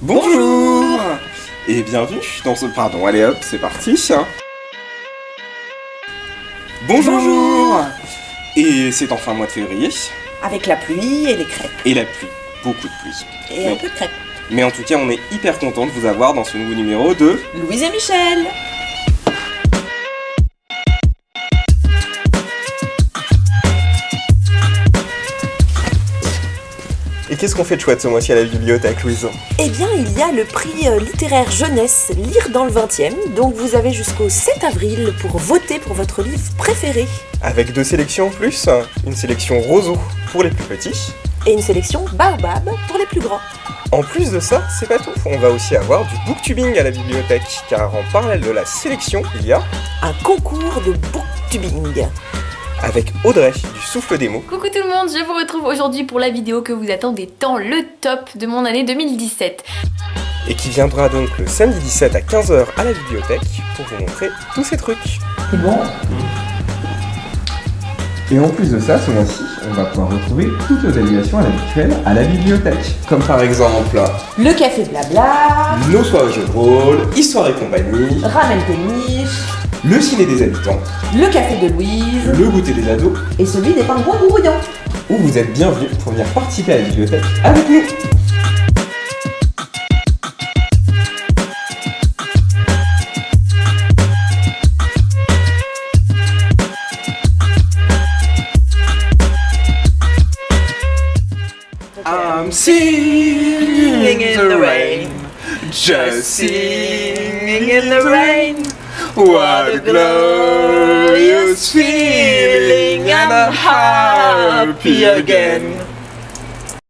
Bonjour Et bienvenue dans ce... Pardon, allez hop, c'est parti Bonjour, Bonjour. Et c'est enfin mois de février, Avec la pluie et les crêpes. et la pluie, beaucoup de pluie. Et un peu de crêpes. Mais en tout cas, on est hyper content de vous avoir dans ce nouveau numéro de... Louise et Michel qu'est-ce qu'on fait de chouette ce mois-ci à la bibliothèque, Louise Eh bien, il y a le prix euh, littéraire jeunesse Lire dans le 20e, donc vous avez jusqu'au 7 avril pour voter pour votre livre préféré. Avec deux sélections en plus, une sélection roseau pour les plus petits. Et une sélection Baobab pour les plus grands. En plus de ça, c'est pas tout, on va aussi avoir du booktubing à la bibliothèque, car en parallèle de la sélection, il y a, Un concours de booktubing. Avec Audrey du Souffle des mots, Coucou tout le monde, je vous retrouve aujourd'hui pour la vidéo que vous attendez tant, le top de mon année 2017. et qui viendra donc le samedi 17 à 15h à la bibliothèque pour vous montrer tous ces trucs. C'est bon? Et en plus de ça, ce mois-ci, on va pouvoir retrouver toutes nos animations habituelles à la bibliothèque. Comme par exemple, Le café blabla, nos soirées jeux de rôle, histoire et compagnie, Ramen péniche, le ciné des habitants, le café de Louise le goûter des ados, et celui des pingouins grouillants. où vous êtes bienvenus pour venir participer à la bibliothèque avec nous. I'm singing in the rain, just singing in the rain. What a glorious feeling, and I'm happy again.